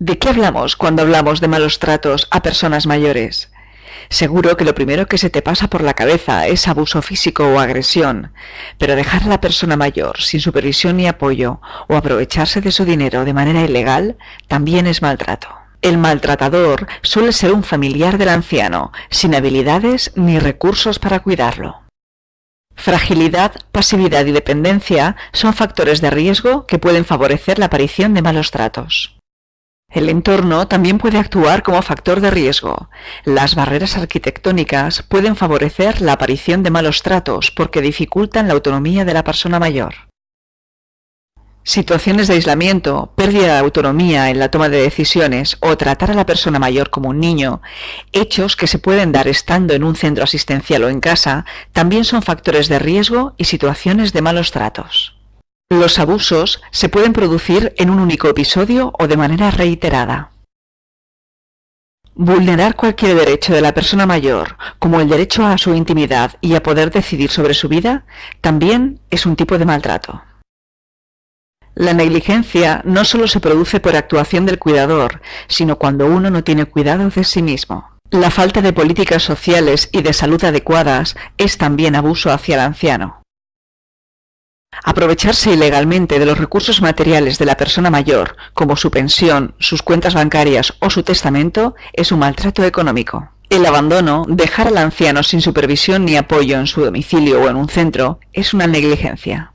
¿De qué hablamos cuando hablamos de malos tratos a personas mayores? Seguro que lo primero que se te pasa por la cabeza es abuso físico o agresión, pero dejar a la persona mayor sin supervisión ni apoyo o aprovecharse de su dinero de manera ilegal también es maltrato. El maltratador suele ser un familiar del anciano, sin habilidades ni recursos para cuidarlo. Fragilidad, pasividad y dependencia son factores de riesgo que pueden favorecer la aparición de malos tratos. El entorno también puede actuar como factor de riesgo. Las barreras arquitectónicas pueden favorecer la aparición de malos tratos porque dificultan la autonomía de la persona mayor. Situaciones de aislamiento, pérdida de autonomía en la toma de decisiones o tratar a la persona mayor como un niño, hechos que se pueden dar estando en un centro asistencial o en casa, también son factores de riesgo y situaciones de malos tratos. Los abusos se pueden producir en un único episodio o de manera reiterada. Vulnerar cualquier derecho de la persona mayor, como el derecho a su intimidad y a poder decidir sobre su vida, también es un tipo de maltrato. La negligencia no solo se produce por actuación del cuidador, sino cuando uno no tiene cuidado de sí mismo. La falta de políticas sociales y de salud adecuadas es también abuso hacia el anciano. Aprovecharse ilegalmente de los recursos materiales de la persona mayor, como su pensión, sus cuentas bancarias o su testamento, es un maltrato económico. El abandono, dejar al anciano sin supervisión ni apoyo en su domicilio o en un centro, es una negligencia.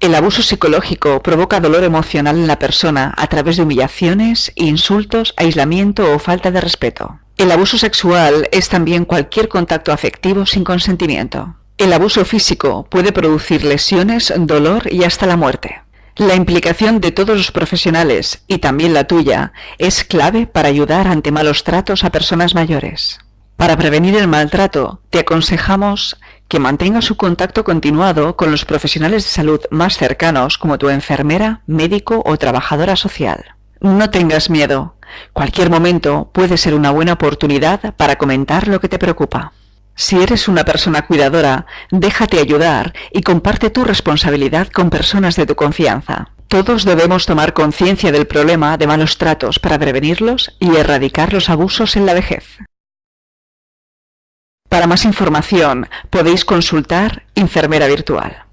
El abuso psicológico provoca dolor emocional en la persona a través de humillaciones, insultos, aislamiento o falta de respeto. El abuso sexual es también cualquier contacto afectivo sin consentimiento. El abuso físico puede producir lesiones, dolor y hasta la muerte. La implicación de todos los profesionales, y también la tuya, es clave para ayudar ante malos tratos a personas mayores. Para prevenir el maltrato, te aconsejamos que mantengas su contacto continuado con los profesionales de salud más cercanos como tu enfermera, médico o trabajadora social. No tengas miedo. Cualquier momento puede ser una buena oportunidad para comentar lo que te preocupa. Si eres una persona cuidadora, déjate ayudar y comparte tu responsabilidad con personas de tu confianza. Todos debemos tomar conciencia del problema de malos tratos para prevenirlos y erradicar los abusos en la vejez. Para más información podéis consultar Enfermera Virtual.